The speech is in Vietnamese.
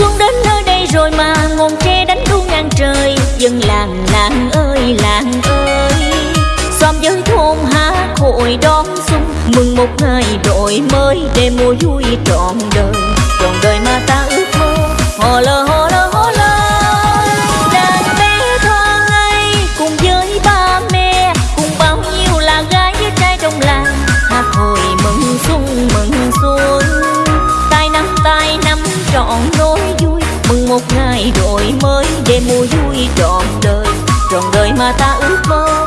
xuống đến nơi đây rồi mà ngọn tre đánh đu ngang trời. Dân làng làng ơi làng ơi. Xóm với thôn hát hội đón xuân, mừng một ngày đổi mới để mùa vui trọn đời. Mừng một ngày đổi mới để mùa vui, trọn đời. Trọn đời mà ta ước mơ